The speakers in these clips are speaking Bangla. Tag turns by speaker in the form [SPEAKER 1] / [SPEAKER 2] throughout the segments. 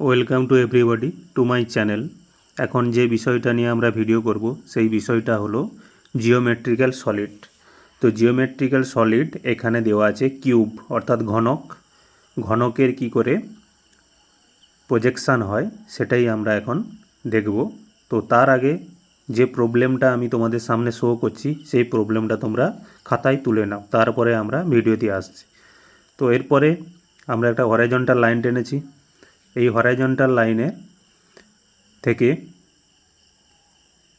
[SPEAKER 1] Welcome to everybody to my channel. এখন যে বিষয়টা নিয়ে আমরা ভিডিও করব, সেই বিষয়টা হলো জিওমেট্রিক্যাল সলিড। তো জিওমেট্রিক্যাল সলিড এখানে দেওয়া আছে কিউব, অর্থাৎ ঘনক। ঘনকের কি করে প্রজেকশান হয়, সেটাই আমরা এখন দেখব। তো তার আগে যে প্রবলেমটা আমি তোমাদের সামনে শো করছি, সেই প্রবলেমটা তোমরা খাতায় তুলে নাও। তারপরে আমরা ভিডিওতে আসছি। তো এরপরে আমরা একটা হরাইজন্টাল লাইন টেনেছি। এই হরাইজন্টাল লাইনে থেকে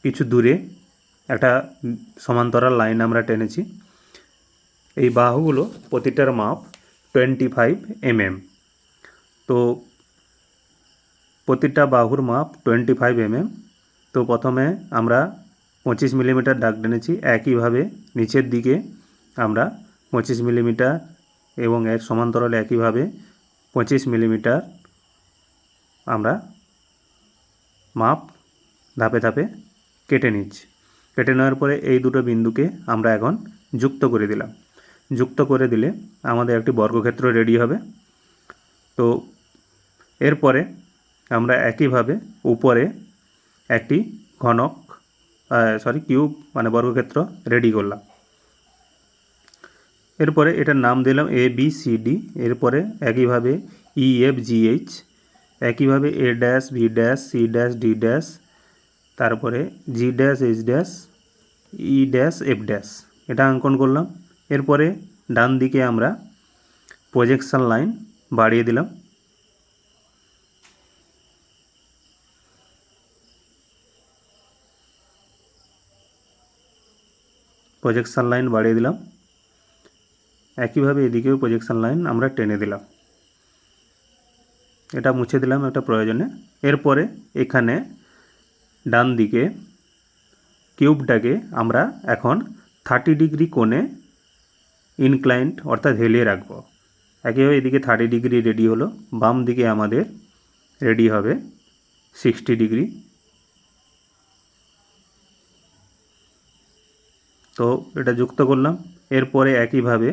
[SPEAKER 1] কিছু দূরে একটা সমান্তরাল লাইন আমরা টেনেছি। এই বাহুগুলো প্রতিটার মাপ টোয়েন্টি ফাইভ এমএম তো প্রতিটা বাহুর মাপ টোয়েন্টি ফাইভ এমএম তো প্রথমে আমরা পঁচিশ মিলিমিটার দাগ টেনেছি, একইভাবে নিচের দিকে আমরা পঁচিশ মিলিমিটার এবং এর সমান্তরালে একইভাবে পঁচিশ মিলিমিটার আমরা মাপ ধাপে ধাপে কেটে নিচ্ছি। কেটে নেওয়ার পরে এই দুটো বিন্দুকে আমরা এখন যুক্ত করে দিলাম। যুক্ত করে দিলে আমাদের একটি বর্গক্ষেত্র রেডি হবে। তো এরপরে আমরা একইভাবে উপরে একটি ঘনক সরি কিউব মানে বর্গক্ষেত্র রেডি করলাম। এরপরে এটার নাম দিলাম এ বি সি ডি এরপরে একইভাবে ই এফ জি এইচ একইভাবে A dash B dash C dash D dash তারপরে G dash H dash E dash F dash এটা অঙ্কন করলাম। এরপরে ডান দিকে আমরা প্রজেকশান লাইন বাড়িয়ে দিলাম। প্রজেকশান লাইন বাড়িয়ে দিলাম। একইভাবে এদিকেও প্রজেকশান লাইন আমরা টেনে দিলাম। এটা মুছে দিলাম, একটা প্রয়োজনে। এরপরে এখানে ডান দিকে কিউবটাকে আমরা এখন থার্টি ডিগ্রি কোণে ইনক্লাইন্ট অর্থাৎ হেলিয়ে রাখব। একইভাবে এদিকে থার্টি ডিগ্রি রেডি হলো, বাম দিকে আমাদের রেডি হবে সিক্সটি ডিগ্রি। তো এটা যুক্ত করলাম। এরপরে একইভাবে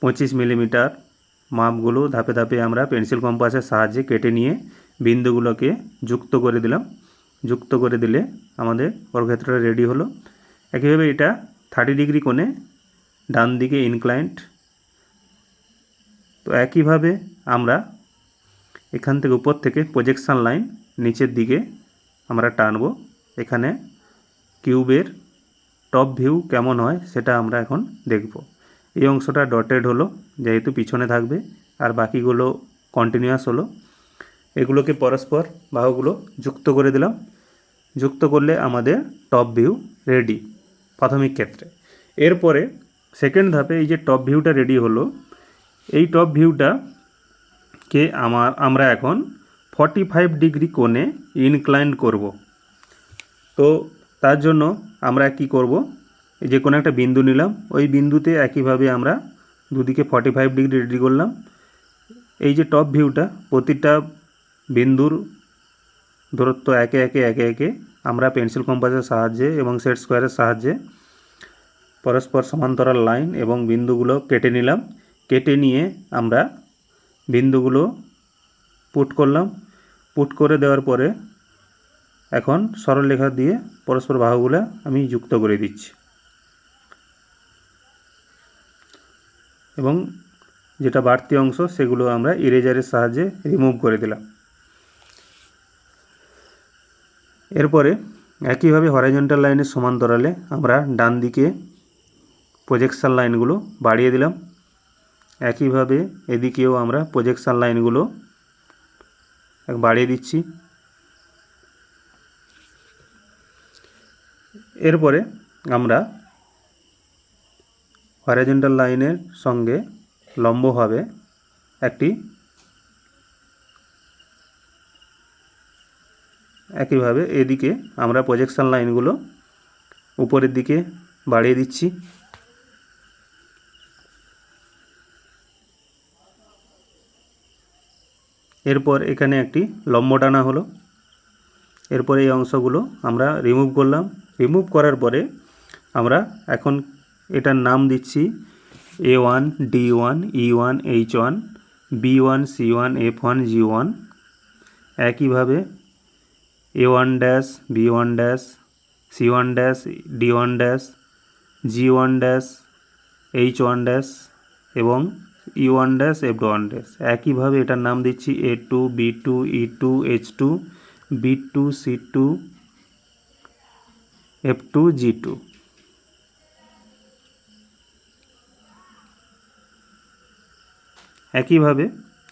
[SPEAKER 1] পঁচিশ মিলিমিটার মাপগুলো ধাপে ধাপে আমরা পেন্সিল কম্পাসের সাহায্যে কেটে নিয়ে বিন্দুগুলোকে যুক্ত করে দিলাম। যুক্ত করে দিলে আমাদের বর্গক্ষেত্রটা রেডি হলো। একইভাবে এটা থার্টি ডিগ্রি কোণে ডান দিকে ইনক্লাইন্ট তো একইভাবে আমরা এখান থেকে উপর থেকে প্রজেকশান লাইন নিচের দিকে আমরা টানব। এখানে কিউবের টপ ভিউ কেমন হয় সেটা আমরা এখন দেখব। এই অংশটা ডটেড হলো, যেহেতু পিছনে থাকবে, আর বাকিগুলো কন্টিনিউয়াস হলো। এগুলোকে পরস্পর বাহুগুলো যুক্ত করে দিলাম। যুক্ত করলে আমাদের টপ ভিউ রেডি প্রাথমিক ক্ষেত্রে। এরপরে সেকেন্ড ধাপে এই যে টপ ভিউটা রেডি হলো, এই টপ ভিউটা কে আমার, আমরা এখন ফর্টি ফাইভ ডিগ্রি কোণে ইনক্লাইন করব। তো তার জন্য আমরা কি করব? যে কোনো একটা বিন্দু নিলাম, ওই বিন্দুতে একইভাবে আমরা দুদিকে ফর্টি ফাইভ ডিগ্রি রেডি করলাম। এই যে টপ ভিউটা প্রতিটা বিন্দুর দূরত্ব একে একে একে একে আমরা পেন্সিল কম্পাসের সাহায্যে এবং সেট স্কোয়ারের সাহায্যে পরস্পর সমান্তরাল লাইন এবং বিন্দুগুলো কেটে নিলাম। কেটে নিয়ে আমরা বিন্দুগুলো পুট করলাম। পুট করে দেওয়ার পরে এখন সরলরেখা দিয়ে পরস্পর বাহুগুলো আমি যুক্ত করে দিচ্ছি। এবং যেটা বাড়তি অংশ, সেগুলো আমরা ইরেজারের সাহায্যে রিমুভ করে দিলাম। এরপরে একইভাবে হরাইজন্টাল লাইনের সমান্তরালে আমরা ডান দিকে প্রজেকশান লাইনগুলো বাড়িয়ে দিলাম। একইভাবে এদিকেও আমরা প্রজেকশান লাইনগুলো বাড়িয়ে দিচ্ছি। এরপরে আমরা হরাইজন্টাল লাইনের সঙ্গে লম্বভাবে একটি, একইভাবে এদিকে আমরা প্রজেকশান লাইনগুলো উপরের দিকে বাড়িয়ে দিচ্ছি। এরপর এখানে একটি লম্ব টানা হলো। এরপর এই অংশগুলো আমরা রিমুভ করলাম। রিমুভ করার পরে আমরা এখন এটার নাম দিচ্ছি A one D one E one H one B one C one F one G one একইভাবে A one dash B one dash C one dash D one dash G one dash H one dash এবং E one dash F one dash একইভাবে এটার নাম দিচ্ছি A two B two E two H two B two C two F two G two একইভাবে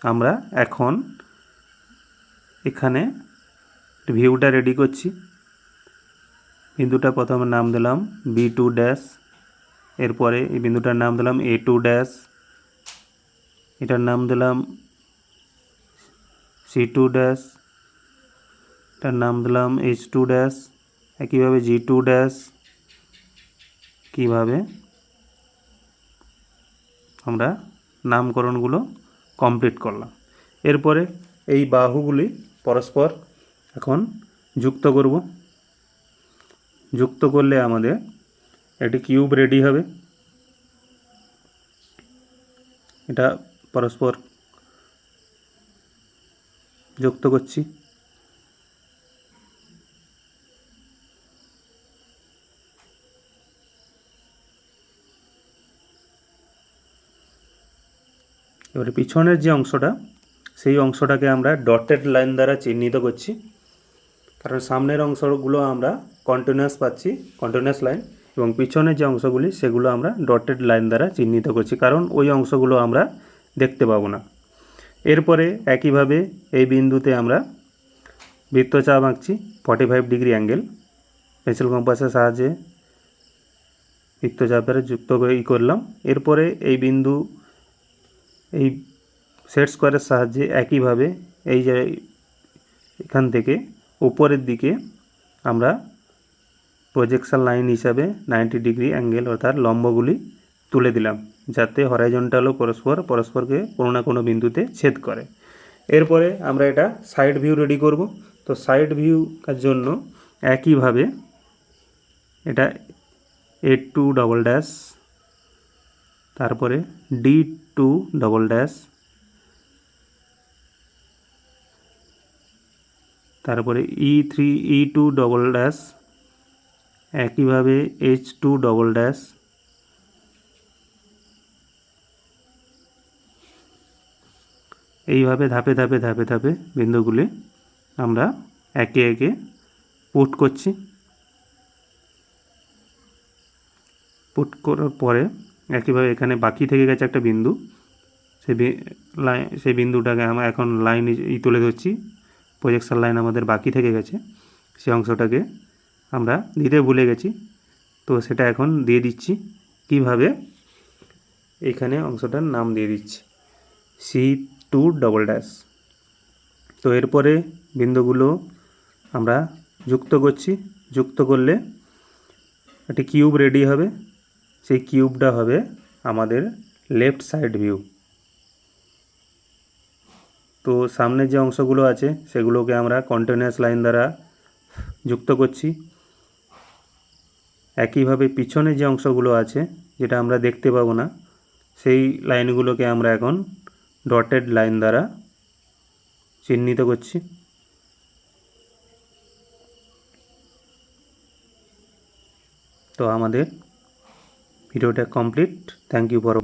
[SPEAKER 1] আমরা এখন এখানে ভিউটা রেডি করছি। বিন্দুটা প্রথমে নাম দিলাম বি টু ড্যাশ এরপরে এই বিন্দুটার নাম দিলাম এ টু ড্যাশ এটার নাম দিলাম সি টু ড্যাশ এটার নাম দিলাম এইচ টু ড্যাশ একইভাবে জি টু ড্যাশ কীভাবে আমরা নামকরণগুলো কমপ্লিট করলাম। এরপরে এই বাহুগুলি পরস্পর এখন যুক্ত করব। যুক্ত করলে আমাদের একটি কিউব রেডি হবে। এটা পরস্পর যুক্ত করছি। এবারে পিছনের যে অংশটা, সেই অংশটাকে আমরা ডটেড লাইন দ্বারা চিহ্নিত করছি। কারণ সামনের অংশগুলো আমরা কন্টিনিউয়াস পাচ্ছি কন্টিনিউয়াস লাইন এবং পিছনের যে অংশগুলি, সেগুলো আমরা ডটেড লাইন দ্বারা চিহ্নিত করছি। কারণ ওই অংশগুলো আমরা দেখতে পাবো না। এরপরে একইভাবে এই বিন্দুতে আমরা বৃত্তচাপ আঁকছি forty five degree angle pencil কম্পাসের সাহায্যে বৃত্তচাপের যুক্ত ই করলাম। এরপরে এই বিন্দু এই সেট স্কোয়ারের সাহায্যে একইভাবে এই যে এখান থেকে উপরের দিকে আমরা প্রজেকশন লাইন হিসাবে নাইনটি ডিগ্রি অ্যাঙ্গেল অর্থাৎ লম্বগুলি তুলে দিলাম, যাতে হরাইজন্টালও পরস্পর, পরস্পরকে কোনো না কোনো বিন্দুতে ছেদ করে। এরপরে আমরা এটা সাইড ভিউ রেডি করব। তো সাইড ভিউ জন্য একইভাবে এটা এ টু ডবল ড্যাশ তারপরে ডি টু ডবল ড্যাশ তারপরে E three E two double dash একইভাবে এইচ টু ডবল ড্যাশ এইভাবে ধাপে ধাপে ধাপে ধাপে বিন্দুগুলি আমরা একে একে পুট করছি। পুট করার পরে একইভাবে এখানে বাকি থেকে গেছে একটা বিন্দু। সেই লাইন সেই বিন্দুটাকে আমরা এখন লাইন ই তুলে ধরছি। প্রজেকশন লাইন আমাদের বাকি থেকে গেছে। সেই অংশটাকে আমরা দিতে ভুলে গেছি। তো সেটা এখন দিয়ে দিচ্ছি। কীভাবে? এখানে অংশটার নাম দিয়ে দিচ্ছি। সি টু ডবল ড্যাশ তো এরপরে বিন্দুগুলো আমরা যুক্ত করছি। যুক্ত করলে একটি কিউব রেডি হবে। সেই কিউবটা হবে আমাদের লেফট সাইড ভিউ। তো সামনে যে অংশগুলো আছে সেগুলোকে আমরা কন্টিনিউয়াস লাইন দ্বারা যুক্ত করছি। একইভাবে পিছনে যে অংশগুলো আছে, যেটা আমরা দেখতে পাবো না, সেই লাইনগুলোকে আমরা এখন ডটেড লাইন দ্বারা চিহ্নিত করছি। তো আমাদের ভিডিওটা কমপ্লিট থ্যাংক ইউ ফর